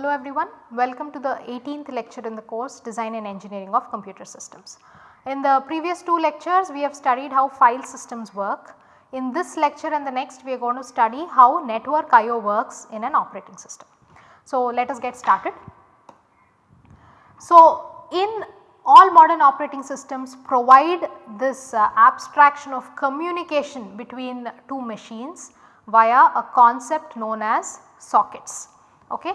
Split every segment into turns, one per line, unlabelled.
Hello everyone, welcome to the 18th lecture in the course Design and Engineering of Computer Systems. In the previous two lectures we have studied how file systems work. In this lecture and the next we are going to study how network IO works in an operating system. So let us get started. So in all modern operating systems provide this uh, abstraction of communication between two machines via a concept known as sockets. Okay.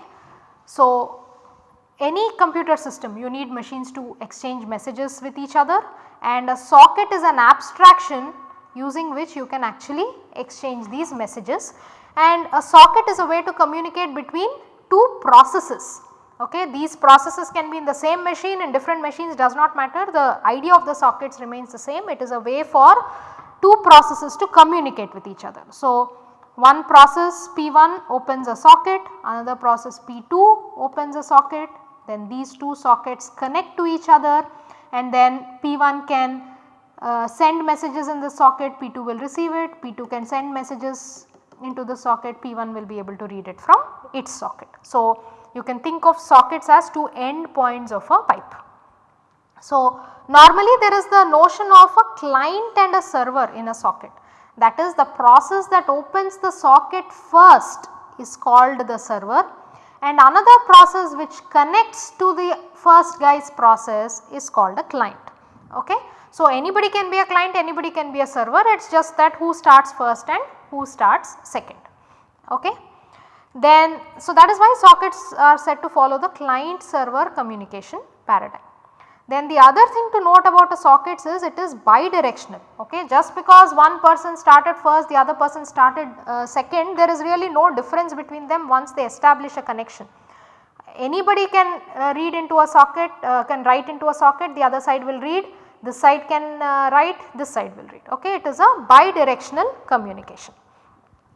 So, any computer system you need machines to exchange messages with each other and a socket is an abstraction using which you can actually exchange these messages and a socket is a way to communicate between two processes. Okay. These processes can be in the same machine in different machines does not matter the idea of the sockets remains the same it is a way for two processes to communicate with each other. So, one process P1 opens a socket, another process P2 opens a socket, then these two sockets connect to each other and then P1 can uh, send messages in the socket, P2 will receive it, P2 can send messages into the socket, P1 will be able to read it from its socket. So, you can think of sockets as two end points of a pipe. So, normally there is the notion of a client and a server in a socket that is the process that opens the socket first is called the server and another process which connects to the first guy's process is called a client. Okay. So, anybody can be a client, anybody can be a server, it is just that who starts first and who starts second. Okay. Then, so that is why sockets are said to follow the client server communication paradigm. Then the other thing to note about a sockets is it is bidirectional okay just because one person started first the other person started uh, second there is really no difference between them once they establish a connection. Anybody can uh, read into a socket uh, can write into a socket the other side will read this side can uh, write this side will read okay it is a bidirectional communication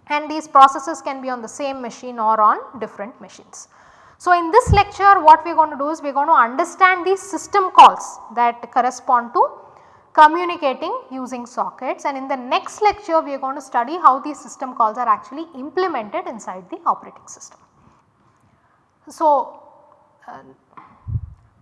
and these processes can be on the same machine or on different machines. So, in this lecture what we are going to do is we are going to understand these system calls that correspond to communicating using sockets and in the next lecture we are going to study how these system calls are actually implemented inside the operating system. So, uh,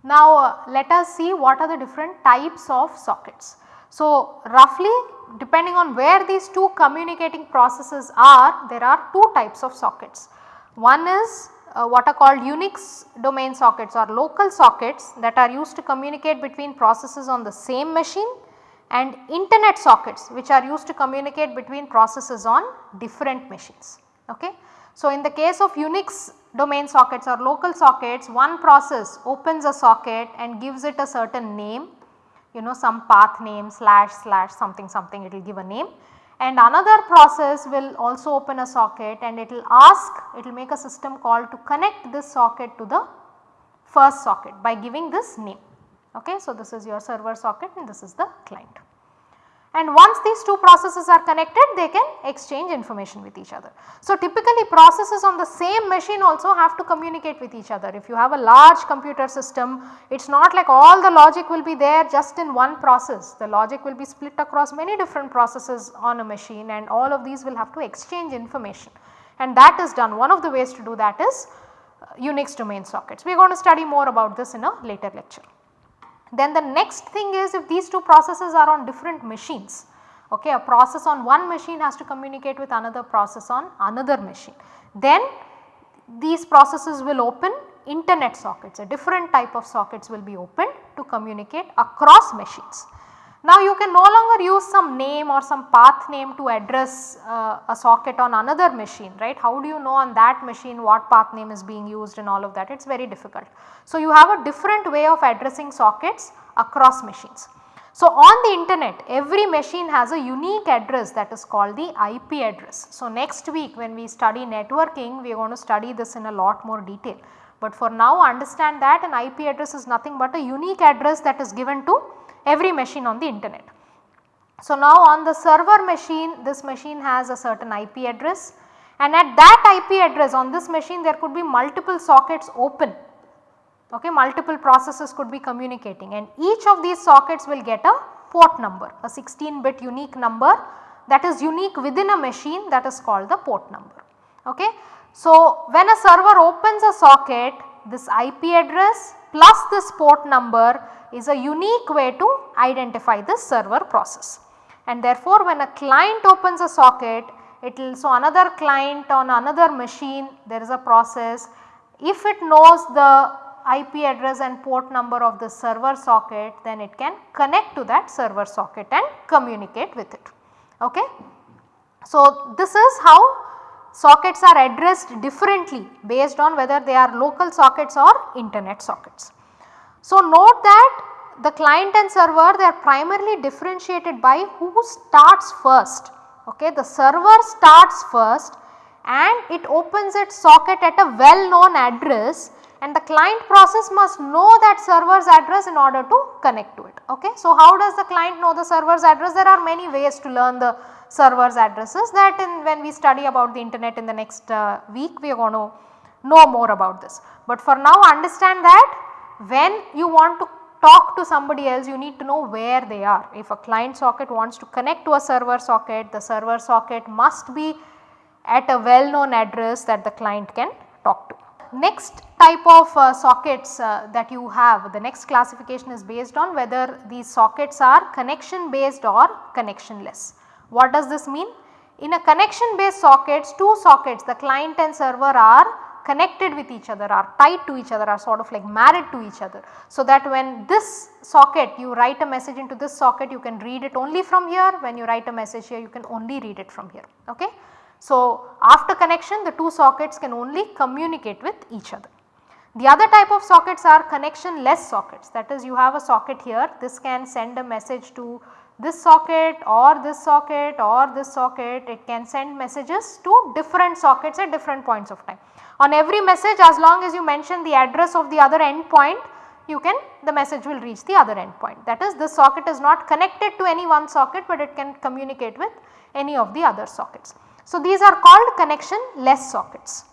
now uh, let us see what are the different types of sockets. So, roughly depending on where these two communicating processes are there are two types of sockets. One is uh, what are called Unix domain sockets or local sockets that are used to communicate between processes on the same machine and internet sockets which are used to communicate between processes on different machines. Okay. So, in the case of Unix domain sockets or local sockets one process opens a socket and gives it a certain name you know some path name slash slash something something it will give a name and another process will also open a socket and it will ask it will make a system call to connect this socket to the first socket by giving this name. Okay. So, this is your server socket and this is the client. And once these two processes are connected they can exchange information with each other. So, typically processes on the same machine also have to communicate with each other. If you have a large computer system it is not like all the logic will be there just in one process. The logic will be split across many different processes on a machine and all of these will have to exchange information and that is done. One of the ways to do that is uh, Unix domain sockets. We are going to study more about this in a later lecture. Then the next thing is if these two processes are on different machines, okay, a process on one machine has to communicate with another process on another machine. Then these processes will open internet sockets, a different type of sockets will be opened to communicate across machines. Now you can no longer use some name or some path name to address uh, a socket on another machine right. How do you know on that machine what path name is being used and all of that it is very difficult. So you have a different way of addressing sockets across machines. So on the internet every machine has a unique address that is called the IP address. So next week when we study networking we are going to study this in a lot more detail. But for now understand that an IP address is nothing but a unique address that is given to every machine on the internet. So, now on the server machine this machine has a certain IP address and at that IP address on this machine there could be multiple sockets open okay multiple processes could be communicating and each of these sockets will get a port number a 16 bit unique number that is unique within a machine that is called the port number okay. So, when a server opens a socket this IP address plus this port number is a unique way to identify this server process. And therefore, when a client opens a socket it will so another client on another machine there is a process if it knows the IP address and port number of the server socket then it can connect to that server socket and communicate with it. Okay. So, this is how sockets are addressed differently based on whether they are local sockets or internet sockets. So, note that the client and server they are primarily differentiated by who starts first. Okay. The server starts first and it opens its socket at a well known address and the client process must know that server's address in order to connect to it. Okay. So, how does the client know the server's address? There are many ways to learn the server's addresses that in when we study about the internet in the next uh, week we are going to know more about this. But for now understand that when you want to talk to somebody else you need to know where they are. If a client socket wants to connect to a server socket the server socket must be at a well known address that the client can talk to next type of uh, sockets uh, that you have the next classification is based on whether these sockets are connection based or connectionless. What does this mean? In a connection based sockets two sockets the client and server are connected with each other are tied to each other are sort of like married to each other. So that when this socket you write a message into this socket you can read it only from here when you write a message here you can only read it from here. Okay. So, after connection the two sockets can only communicate with each other. The other type of sockets are connection less sockets that is you have a socket here this can send a message to this socket or this socket or this socket it can send messages to different sockets at different points of time. On every message as long as you mention the address of the other endpoint you can the message will reach the other endpoint that is this socket is not connected to any one socket but it can communicate with any of the other sockets. So, these are called connection less sockets.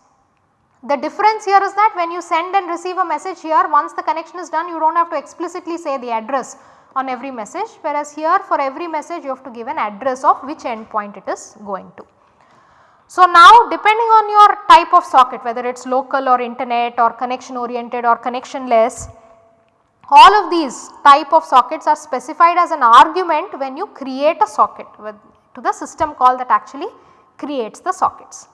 The difference here is that when you send and receive a message here once the connection is done you do not have to explicitly say the address on every message whereas here for every message you have to give an address of which endpoint it is going to. So, now depending on your type of socket whether it is local or internet or connection oriented or connectionless all of these type of sockets are specified as an argument when you create a socket with to the system call that actually creates the sockets.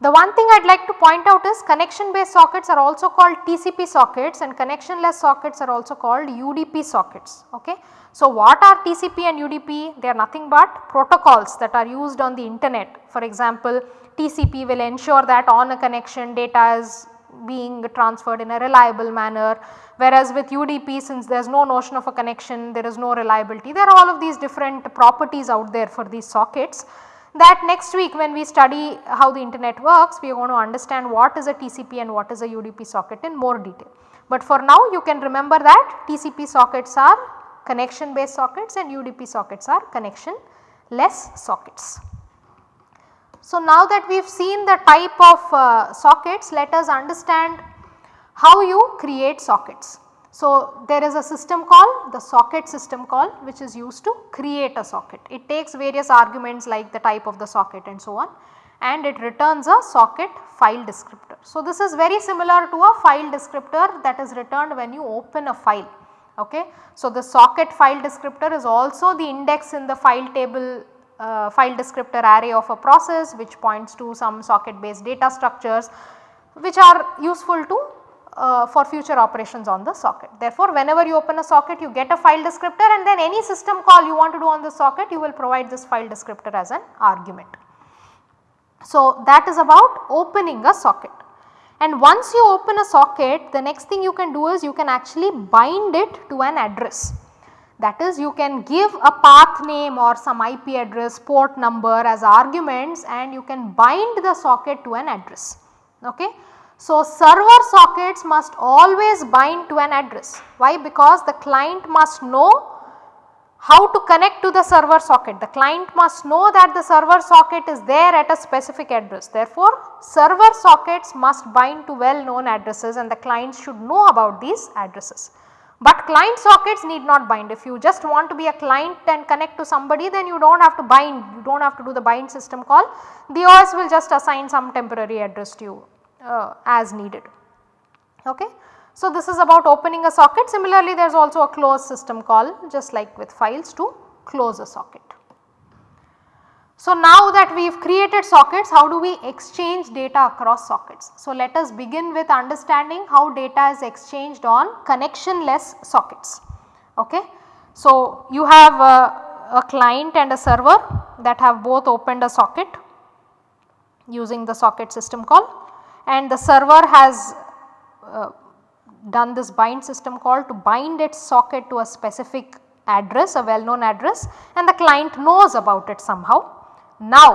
The one thing I would like to point out is connection based sockets are also called TCP sockets and connectionless sockets are also called UDP sockets. Okay. So, what are TCP and UDP? They are nothing but protocols that are used on the internet. For example, TCP will ensure that on a connection data is being transferred in a reliable manner whereas with UDP since there is no notion of a connection there is no reliability there are all of these different properties out there for these sockets that next week when we study how the internet works we are going to understand what is a TCP and what is a UDP socket in more detail. But for now you can remember that TCP sockets are connection based sockets and UDP sockets are connection less sockets. So now that we have seen the type of uh, sockets let us understand how you create sockets. So, there is a system call the socket system call which is used to create a socket. It takes various arguments like the type of the socket and so on and it returns a socket file descriptor. So, this is very similar to a file descriptor that is returned when you open a file. Okay. So, the socket file descriptor is also the index in the file table uh, file descriptor array of a process which points to some socket based data structures which are useful to uh, for future operations on the socket. Therefore, whenever you open a socket you get a file descriptor and then any system call you want to do on the socket you will provide this file descriptor as an argument. So, that is about opening a socket and once you open a socket the next thing you can do is you can actually bind it to an address. That is you can give a path name or some IP address port number as arguments and you can bind the socket to an address. Okay. So, server sockets must always bind to an address. Why? Because the client must know how to connect to the server socket. The client must know that the server socket is there at a specific address. Therefore, server sockets must bind to well known addresses and the clients should know about these addresses. But client sockets need not bind if you just want to be a client and connect to somebody then you do not have to bind you do not have to do the bind system call the OS will just assign some temporary address to you uh, as needed. Okay. So, this is about opening a socket similarly there is also a close system call just like with files to close a socket. So, now that we have created sockets how do we exchange data across sockets. So, let us begin with understanding how data is exchanged on connectionless sockets. Okay. So, you have a, a client and a server that have both opened a socket using the socket system call and the server has uh, done this bind system call to bind its socket to a specific address a well known address and the client knows about it somehow now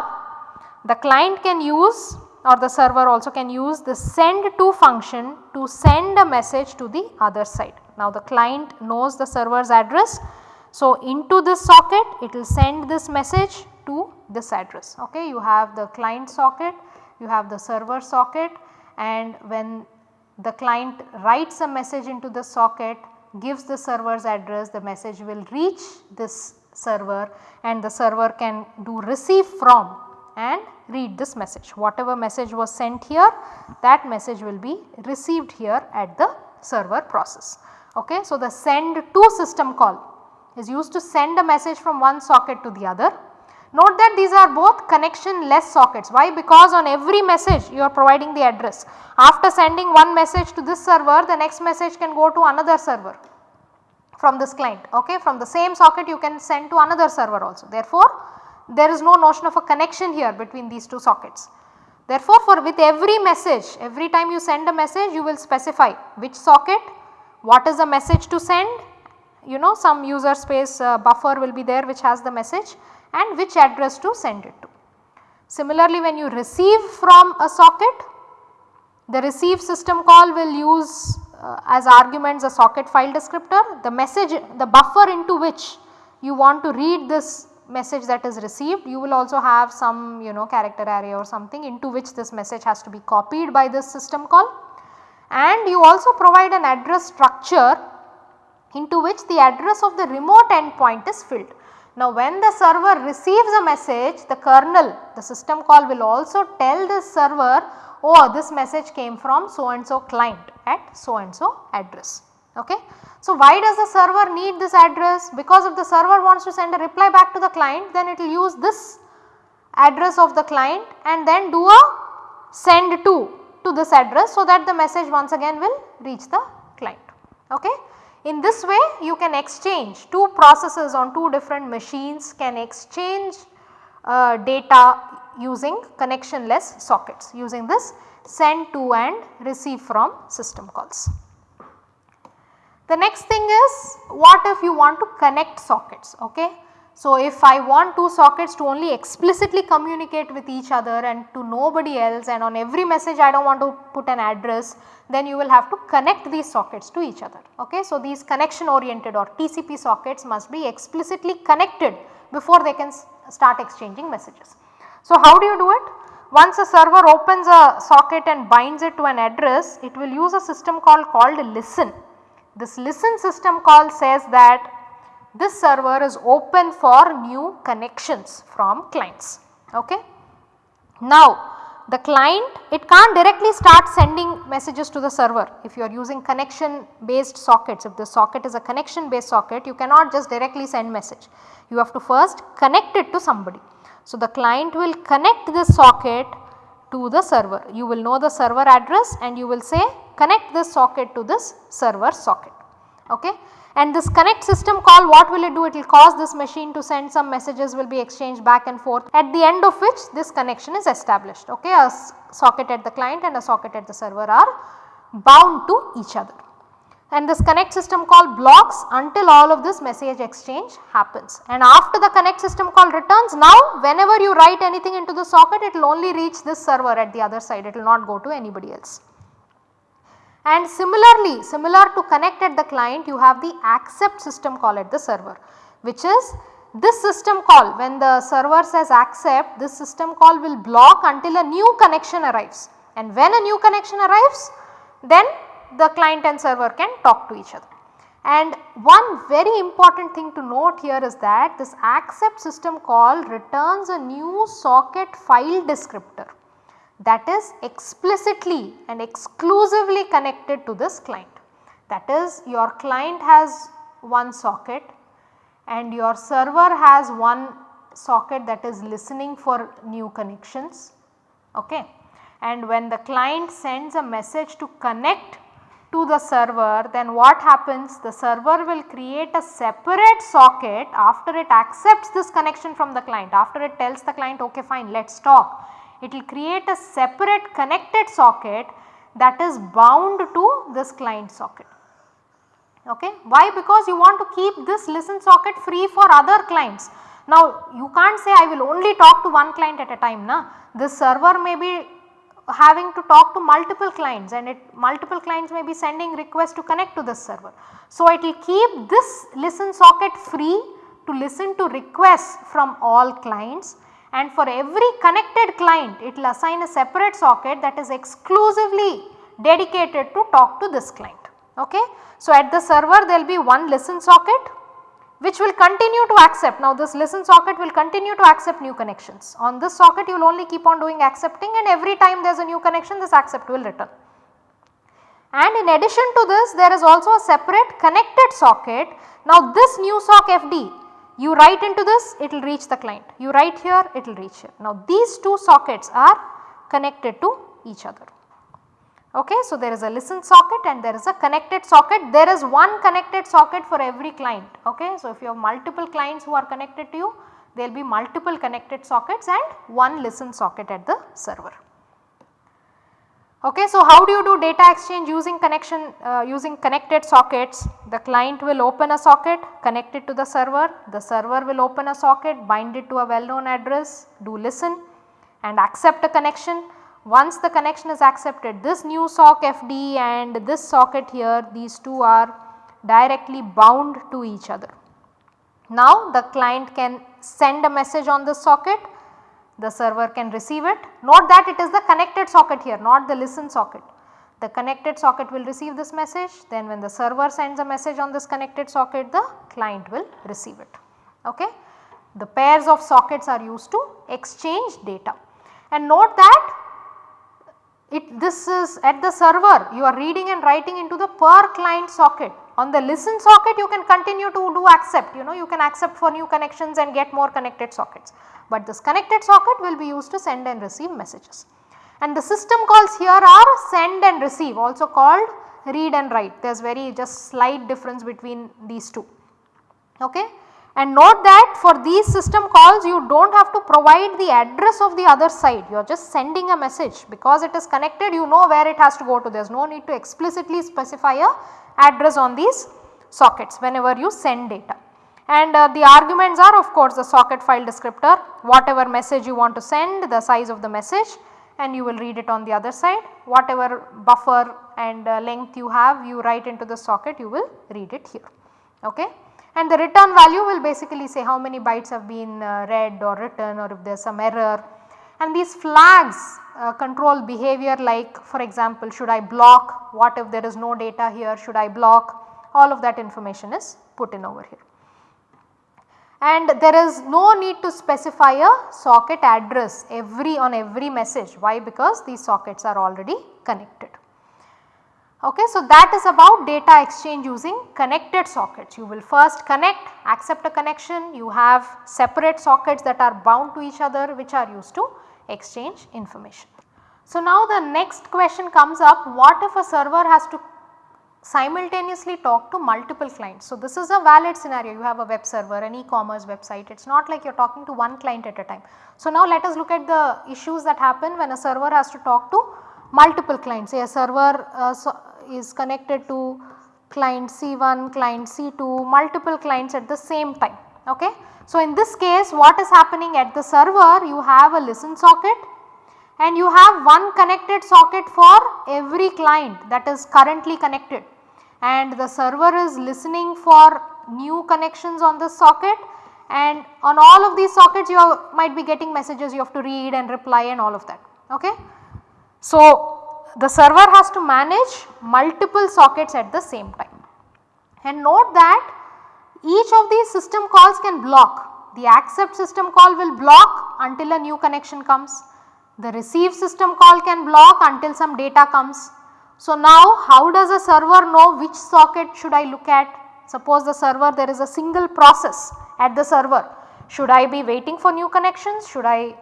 the client can use or the server also can use the send to function to send a message to the other side. Now the client knows the server's address. So into this socket it will send this message to this address. Okay. You have the client socket, you have the server socket and when the client writes a message into the socket gives the server's address the message will reach this server and the server can do receive from and read this message. Whatever message was sent here that message will be received here at the server process. Okay. So, the send to system call is used to send a message from one socket to the other. Note that these are both connection less sockets. Why? Because on every message you are providing the address. After sending one message to this server the next message can go to another server from this client okay from the same socket you can send to another server also. Therefore, there is no notion of a connection here between these two sockets. Therefore, for with every message every time you send a message you will specify which socket, what is the message to send you know some user space uh, buffer will be there which has the message and which address to send it to. Similarly, when you receive from a socket the receive system call will use uh, as arguments a socket file descriptor, the message the buffer into which you want to read this message that is received you will also have some you know character array or something into which this message has to be copied by this system call and you also provide an address structure into which the address of the remote endpoint is filled. Now when the server receives a message the kernel the system call will also tell this server oh this message came from so and so client at so and so address. Okay. So, why does the server need this address? Because if the server wants to send a reply back to the client then it will use this address of the client and then do a send to to this address so that the message once again will reach the client. Okay. In this way you can exchange two processes on two different machines can exchange uh, data using connectionless sockets using this send to and receive from system calls. The next thing is what if you want to connect sockets ok. So, if I want two sockets to only explicitly communicate with each other and to nobody else and on every message I do not want to put an address then you will have to connect these sockets to each other. Okay. So, these connection oriented or TCP sockets must be explicitly connected before they can start exchanging messages. So, how do you do it? Once a server opens a socket and binds it to an address, it will use a system call called listen. This listen system call says that this server is open for new connections from clients. Okay. Now, the client it can't directly start sending messages to the server if you are using connection based sockets if the socket is a connection based socket you cannot just directly send message you have to first connect it to somebody so, the client will connect this socket to the server. You will know the server address and you will say connect this socket to this server socket. Okay. And this connect system call what will it do? It will cause this machine to send some messages will be exchanged back and forth at the end of which this connection is established. Okay. A socket at the client and a socket at the server are bound to each other and this connect system call blocks until all of this message exchange happens. And after the connect system call returns now whenever you write anything into the socket it will only reach this server at the other side it will not go to anybody else. And similarly similar to connect at the client you have the accept system call at the server which is this system call. When the server says accept this system call will block until a new connection arrives. And when a new connection arrives then the client and server can talk to each other. And one very important thing to note here is that this accept system call returns a new socket file descriptor that is explicitly and exclusively connected to this client. That is your client has one socket and your server has one socket that is listening for new connections. Okay. And when the client sends a message to connect to the server then what happens the server will create a separate socket after it accepts this connection from the client after it tells the client okay fine let us talk. It will create a separate connected socket that is bound to this client socket. Okay. Why? Because you want to keep this listen socket free for other clients. Now you can't say I will only talk to one client at a time na. This server may be having to talk to multiple clients and it multiple clients may be sending requests to connect to this server. So it will keep this listen socket free to listen to requests from all clients and for every connected client it will assign a separate socket that is exclusively dedicated to talk to this client. Okay. So, at the server there will be one listen socket which will continue to accept. Now, this listen socket will continue to accept new connections. On this socket you will only keep on doing accepting and every time there is a new connection this accept will return. And in addition to this there is also a separate connected socket. Now, this new sock FD you write into this it will reach the client, you write here it will reach here. Now, these two sockets are connected to each other. Okay, so there is a listen socket and there is a connected socket. There is one connected socket for every client. Okay, so if you have multiple clients who are connected to you, there will be multiple connected sockets and one listen socket at the server. Okay, so how do you do data exchange using connection uh, using connected sockets? The client will open a socket connect it to the server, the server will open a socket bind it to a well known address, do listen and accept a connection once the connection is accepted this new sock FD and this socket here these two are directly bound to each other. Now the client can send a message on this socket, the server can receive it. Note that it is the connected socket here not the listen socket. The connected socket will receive this message then when the server sends a message on this connected socket the client will receive it. Okay. The pairs of sockets are used to exchange data and note that it this is at the server you are reading and writing into the per client socket. On the listen socket you can continue to do accept you know you can accept for new connections and get more connected sockets. But this connected socket will be used to send and receive messages. And the system calls here are send and receive also called read and write there is very just slight difference between these two. Okay. And note that for these system calls you do not have to provide the address of the other side, you are just sending a message because it is connected you know where it has to go to there is no need to explicitly specify a address on these sockets whenever you send data. And uh, the arguments are of course the socket file descriptor whatever message you want to send the size of the message and you will read it on the other side whatever buffer and uh, length you have you write into the socket you will read it here. Okay and the return value will basically say how many bytes have been uh, read or written or if there is some error. And these flags uh, control behavior like for example should I block, what if there is no data here, should I block, all of that information is put in over here. And there is no need to specify a socket address every on every message. Why? Because these sockets are already connected. Okay, so that is about data exchange using connected sockets. You will first connect, accept a connection, you have separate sockets that are bound to each other which are used to exchange information. So now the next question comes up what if a server has to simultaneously talk to multiple clients. So this is a valid scenario you have a web server an e-commerce website it is not like you are talking to one client at a time. So now let us look at the issues that happen when a server has to talk to multiple clients say a server uh, so is connected to client C1, client C2, multiple clients at the same time. Okay. So, in this case what is happening at the server you have a listen socket and you have one connected socket for every client that is currently connected and the server is listening for new connections on this socket and on all of these sockets you might be getting messages you have to read and reply and all of that. Okay. So, the server has to manage multiple sockets at the same time. And note that each of these system calls can block. The accept system call will block until a new connection comes. The receive system call can block until some data comes. So, now how does a server know which socket should I look at? Suppose the server there is a single process at the server. Should I be waiting for new connections? Should I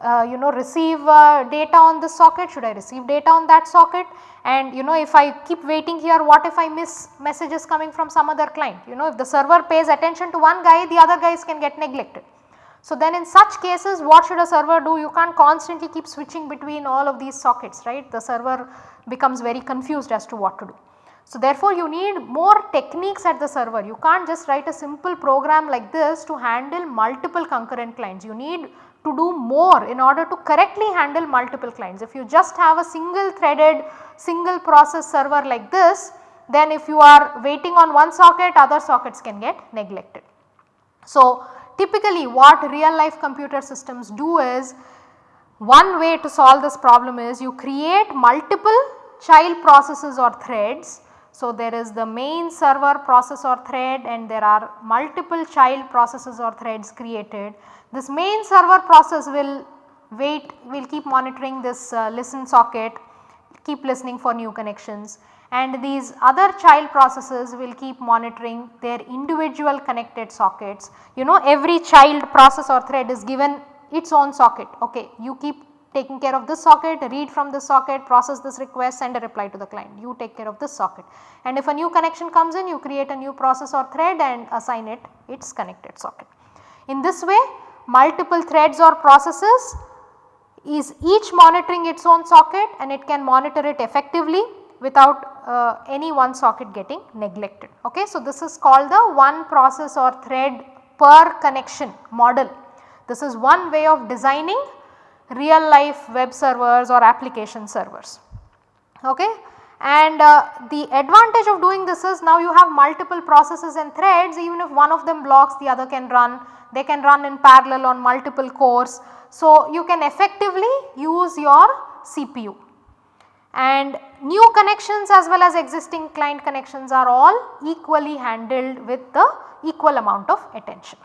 uh, you know receive uh, data on this socket? Should I receive data on that socket? And you know if I keep waiting here what if I miss messages coming from some other client? You know if the server pays attention to one guy the other guys can get neglected. So, then in such cases what should a server do? You can't constantly keep switching between all of these sockets right. The server becomes very confused as to what to do. So, therefore, you need more techniques at the server. You can't just write a simple program like this to handle multiple concurrent clients. You need to do more in order to correctly handle multiple clients. If you just have a single threaded single process server like this, then if you are waiting on one socket other sockets can get neglected. So, typically what real life computer systems do is one way to solve this problem is you create multiple child processes or threads. So, there is the main server process or thread and there are multiple child processes or threads created. This main server process will wait, will keep monitoring this uh, listen socket, keep listening for new connections and these other child processes will keep monitoring their individual connected sockets. You know every child process or thread is given its own socket ok you keep taking care of this socket, read from this socket, process this request, send a reply to the client. You take care of this socket. And if a new connection comes in, you create a new process or thread and assign it its connected socket. In this way, multiple threads or processes is each monitoring its own socket and it can monitor it effectively without uh, any one socket getting neglected. Okay. So, this is called the one process or thread per connection model. This is one way of designing real life web servers or application servers. Okay. And uh, the advantage of doing this is now you have multiple processes and threads even if one of them blocks the other can run, they can run in parallel on multiple cores. So, you can effectively use your CPU and new connections as well as existing client connections are all equally handled with the equal amount of attention.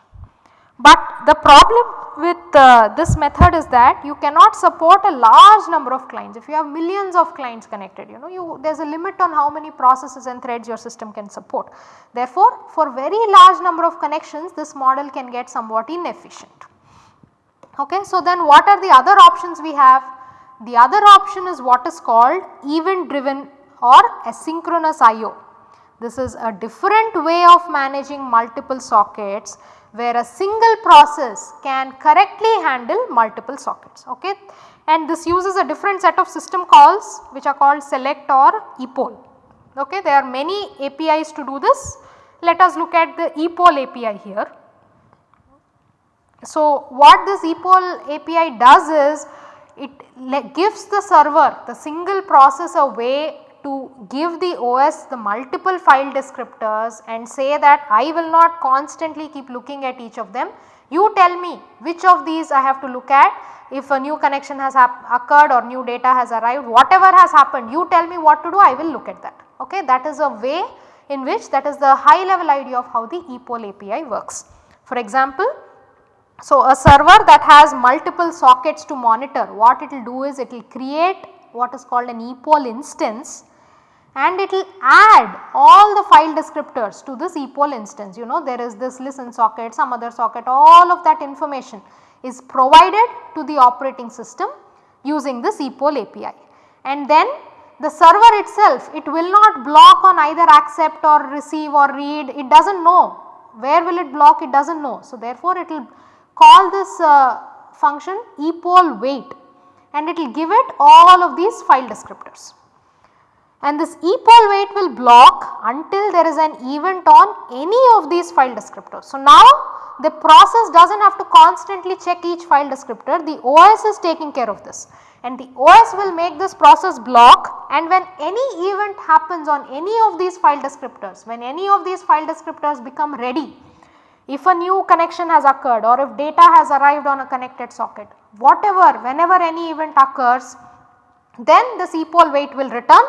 But the problem with uh, this method is that you cannot support a large number of clients. If you have millions of clients connected, you know you there is a limit on how many processes and threads your system can support. Therefore, for very large number of connections this model can get somewhat inefficient. Okay. So, then what are the other options we have? The other option is what is called event driven or asynchronous IO. This is a different way of managing multiple sockets where a single process can correctly handle multiple sockets. Okay. And this uses a different set of system calls which are called select or epoll. Okay. There are many APIs to do this. Let us look at the epoll API here. So, what this epoll API does is it gives the server the single process a way to give the OS the multiple file descriptors and say that I will not constantly keep looking at each of them. You tell me which of these I have to look at if a new connection has occurred or new data has arrived whatever has happened you tell me what to do I will look at that ok. That is a way in which that is the high level idea of how the epoll API works. For example, so, a server that has multiple sockets to monitor what it will do is it will create what is called an epoll instance and it will add all the file descriptors to this epoll instance. You know there is this listen socket, some other socket, all of that information is provided to the operating system using this epoll API. And then the server itself it will not block on either accept or receive or read it does not know where will it block it does not know. So, therefore, it will call this uh, function epoll wait and it will give it all of these file descriptors. And this wait will block until there is an event on any of these file descriptors. So, now the process does not have to constantly check each file descriptor, the OS is taking care of this. And the OS will make this process block. And when any event happens on any of these file descriptors, when any of these file descriptors become ready, if a new connection has occurred or if data has arrived on a connected socket, whatever whenever any event occurs then this epoll wait will return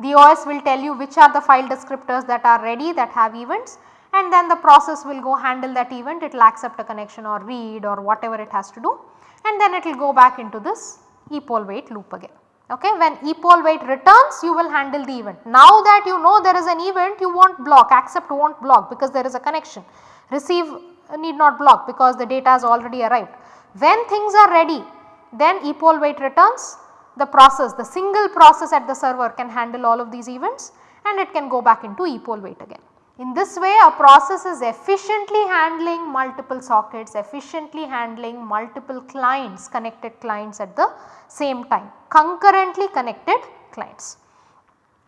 The OS will tell you which are the file descriptors that are ready that have events and then the process will go handle that event it will accept a connection or read or whatever it has to do and then it will go back into this epoll wait loop again. Okay. When epoll wait returns you will handle the event. Now that you know there is an event you won't block accept won't block because there is a connection receive need not block because the data has already arrived. When things are ready then epoll wait returns the process the single process at the server can handle all of these events and it can go back into epoll wait again. In this way a process is efficiently handling multiple sockets, efficiently handling multiple clients, connected clients at the same time, concurrently connected clients.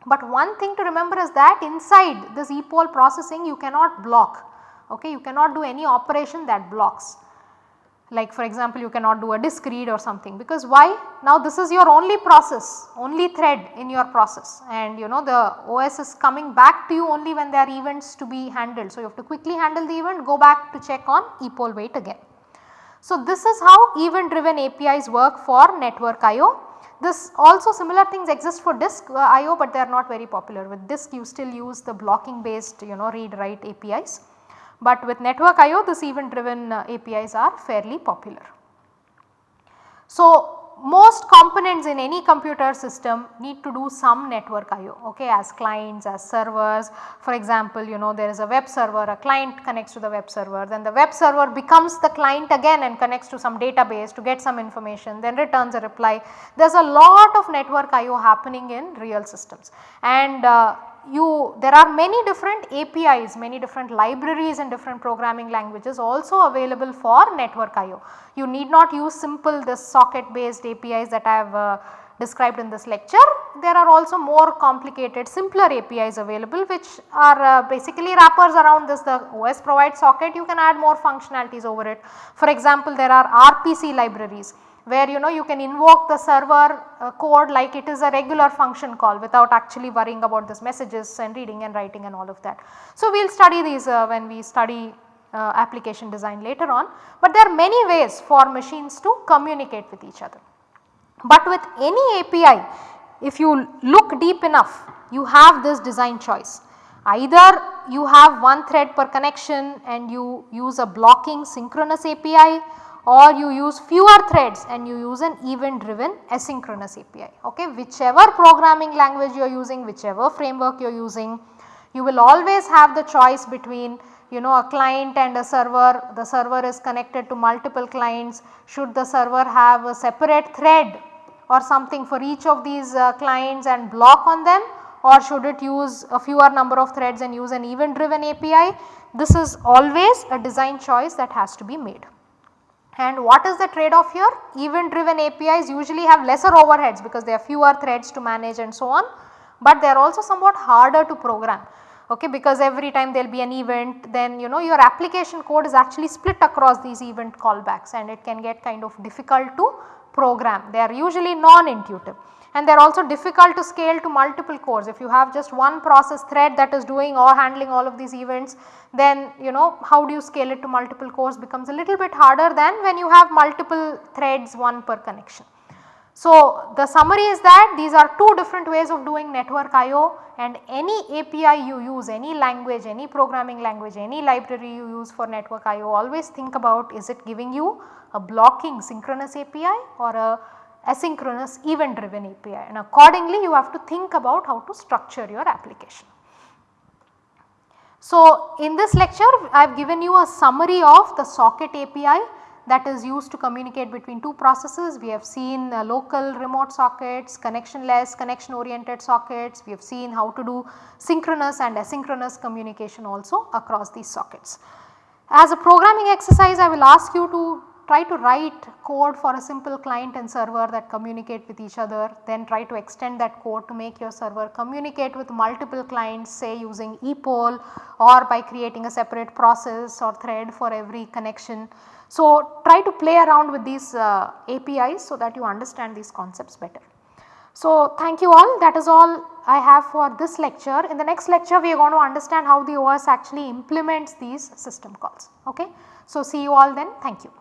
But one thing to remember is that inside this epoll processing you cannot block, okay, you cannot do any operation that blocks like for example you cannot do a disk read or something because why? Now this is your only process, only thread in your process and you know the OS is coming back to you only when there are events to be handled. So you have to quickly handle the event go back to check on epoll wait again. So this is how event driven APIs work for network IO. This also similar things exist for disk uh, IO but they are not very popular with disk you still use the blocking based you know read write APIs but with network IO this event driven uh, APIs are fairly popular. So, most components in any computer system need to do some network IO okay as clients as servers for example you know there is a web server a client connects to the web server then the web server becomes the client again and connects to some database to get some information then returns a reply. There is a lot of network IO happening in real systems and uh, you there are many different APIs, many different libraries and different programming languages also available for network IO. You need not use simple this socket based APIs that I have uh, described in this lecture. There are also more complicated simpler APIs available which are uh, basically wrappers around this the OS provides socket you can add more functionalities over it. For example, there are RPC libraries where you know you can invoke the server uh, code like it is a regular function call without actually worrying about this messages and reading and writing and all of that. So, we will study these uh, when we study uh, application design later on, but there are many ways for machines to communicate with each other. But with any API if you look deep enough you have this design choice either you have one thread per connection and you use a blocking synchronous API or you use fewer threads and you use an event driven asynchronous API. Okay. Whichever programming language you are using, whichever framework you are using, you will always have the choice between you know a client and a server, the server is connected to multiple clients, should the server have a separate thread or something for each of these uh, clients and block on them or should it use a fewer number of threads and use an event driven API. This is always a design choice that has to be made. And what is the trade off here? Event driven APIs usually have lesser overheads because there are fewer threads to manage and so on, but they are also somewhat harder to program okay because every time there will be an event then you know your application code is actually split across these event callbacks and it can get kind of difficult to program. They are usually non-intuitive and they are also difficult to scale to multiple cores. If you have just one process thread that is doing or handling all of these events then you know how do you scale it to multiple cores becomes a little bit harder than when you have multiple threads one per connection. So, the summary is that these are two different ways of doing network IO and any API you use, any language, any programming language, any library you use for network IO always think about is it giving you a blocking synchronous API or a asynchronous event driven API and accordingly you have to think about how to structure your application. So, in this lecture I have given you a summary of the socket API that is used to communicate between two processes. We have seen uh, local remote sockets, connectionless, connection oriented sockets. We have seen how to do synchronous and asynchronous communication also across these sockets. As a programming exercise I will ask you to try to write code for a simple client and server that communicate with each other then try to extend that code to make your server communicate with multiple clients say using epoll or by creating a separate process or thread for every connection. So, try to play around with these uh, APIs so that you understand these concepts better. So, thank you all that is all I have for this lecture. In the next lecture we are going to understand how the OS actually implements these system calls. Okay. So, see you all then thank you.